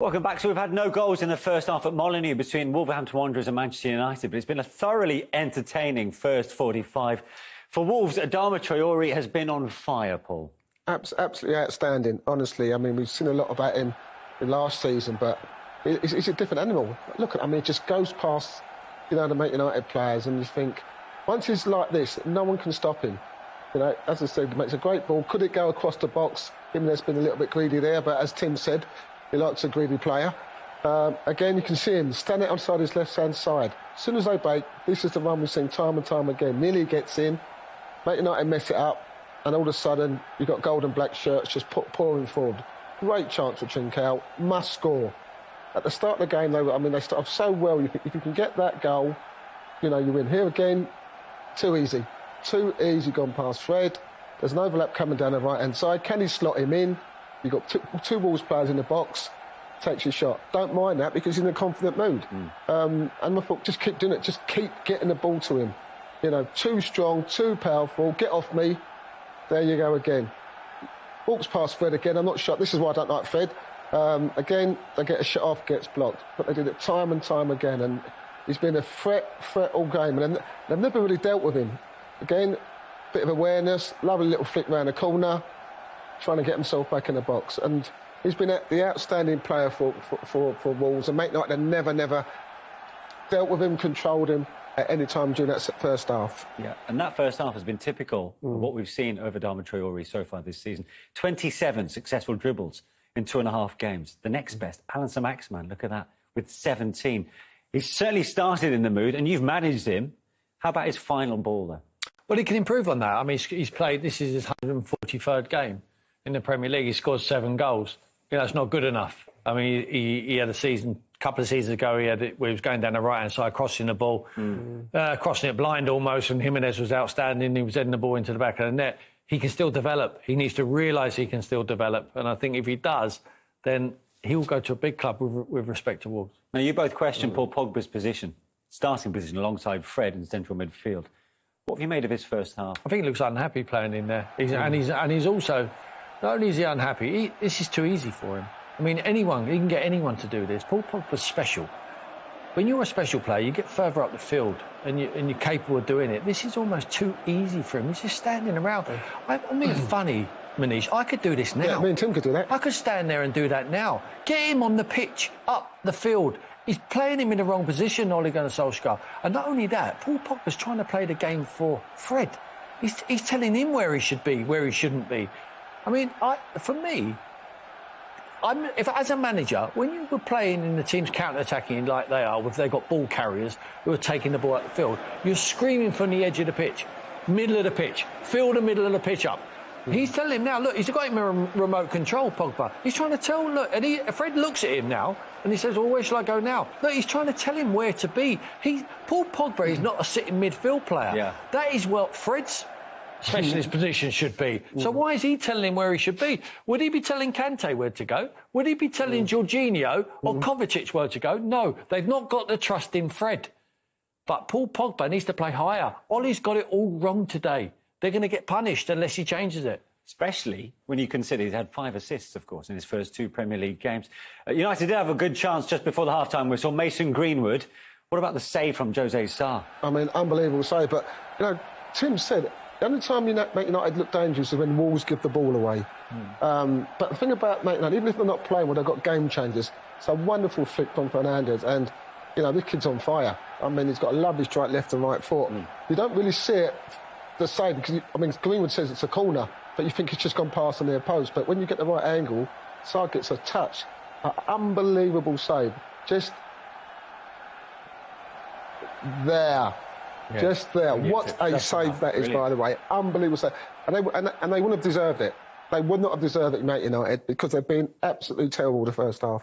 Welcome back. So we've had no goals in the first half at Molineux between Wolverhampton Wanderers and Manchester United, but it's been a thoroughly entertaining first 45. For Wolves, Adama Traore has been on fire, Paul. Absolutely outstanding, honestly. I mean, we've seen a lot about him in last season, but he's, a different animal. Look, I mean, it just goes past, you know, the Man United players, and you think, once he's like this, no one can stop him. You know, as I said, he makes a great ball. Could it go across the box? Him has been a little bit greedy there, but as Tim said, he likes a greedy player. Um, again, you can see him standing outside his left-hand side. As soon as they break, this is the run we've seen time and time again. Nearly gets in, Man United mess it up, and all of a sudden you've got gold and black shirts just pouring forward. Great chance for Trincao, must score. At the start of the game, they were, I mean, they start off so well. You think if you can get that goal, you know, you win. Here again, too easy. Too easy gone past Fred. There's an overlap coming down the right hand side. Can he slot him in? You've got two, two Wolves players in the box, takes your shot. Don't mind that because he's in a confident mood. Mm. Um, and I thought, just keep doing it. Just keep getting the ball to him. You know, too strong, too powerful. Get off me. There you go again. Walks past Fred again. I'm not sure. This is why I don't like Fred. Um, again, they get a shot off, gets blocked. But they did it time and time again. And he's been a threat, threat all game. And they've never really dealt with him. Again, bit of awareness, lovely little flick round the corner trying to get himself back in the box. And he's been the outstanding player for, for, for, for Wolves. And Man United never, never dealt with him, controlled him at any time during that first half. Yeah, and that first half has been typical mm. of what we've seen over Adama Traore so far this season. 27 successful dribbles in two and a half games. The next best, Allan Saint-Maximin, look at that, with 17. He's certainly started in the mood, and you've managed him. How about his final ball, though? Well, he can improve on that. I mean, he's played, this is his 143rd game in the Premier League. He scored seven goals. You know, it's not good enough. I mean, he, he had a season, a couple of seasons ago, he had it he was going down the right hand side, crossing the ball, mm. uh, crossing it blind almost, and Jimenez was outstanding. He was heading the ball into the back of the net. He can still develop. He needs to realise he can still develop. And I think if he does, then he'll go to a big club with, with respect to Wolves. Now, you both questioned. Paul Pogba's position, starting position alongside Fred in central midfield. What have you made of his first half? I think he looks unhappy playing in there. He's, mm. and, he's, and he's also not only is he unhappy, he, this is too easy for him. I mean, anyone, he can get anyone to do this. Paul Pogba's special. When you're a special player, you get further up the field and, you, and you're capable of doing it. This is almost too easy for him. He's just standing around. I, I mean, funny, Manish. I could do this now. Yeah, me and Tim could do that. I could stand there and do that now. Get him on the pitch, up the field. He's playing him in the wrong position, Ole Gunnar Solskjaer. And not only that, Paul Pogba's trying to play the game for Fred. He's, he's telling him where he should be, where he shouldn't be. I mean, I, for me, I'm, if as a manager, when you were playing in the teams counter-attacking like they are, if they've got ball carriers who are taking the ball out the field, you're screaming from the edge of the pitch, middle of the pitch, fill the middle of the pitch up. Mm. He's telling him now, look, he's got him in remote control, Pogba. He's trying to tell, look, and he, Fred looks at him now and he says, well, where shall I go now? Look, he's trying to tell him where to be. He, Paul Pogba is not a sitting midfield player. Yeah. That is what Fred's specialist position should be. So why is he telling him where he should be? Would he be telling Kante where to go? Would he be telling mm. Jorginho or mm. Kovacic where to go? No, they've not got the trust in Fred. But Paul Pogba needs to play higher. Ole's got it all wrong today. They're going to get punished unless he changes it. Especially when you consider he's had five assists, of course, in his first two Premier League games. Uh, United did have a good chance just before the half-time whistle. Mason Greenwood. What about the save from Jose Sa? I mean, unbelievable save. But, you know, Tim said the only time you United, United look dangerous is when Wolves give the ball away. Mm. Um, but the thing about Man United, even if they're not playing well, they've got game changers. It's a wonderful flick from Fernandes, and you know this kid's on fire. I mean, he's got a lovely strike left and right foot. Mm. You don't really see it the same because I mean Greenwood says it's a corner, but you think it's just gone past the near post. But when you get the right angle, Sa gets a touch. An unbelievable save. Just there. Yeah. Just there. What a save that is, Brilliant. by the way. Unbelievable save. And they, and, and they wouldn't have deserved it. They would not have deserved it, United, because they've been absolutely terrible the first half.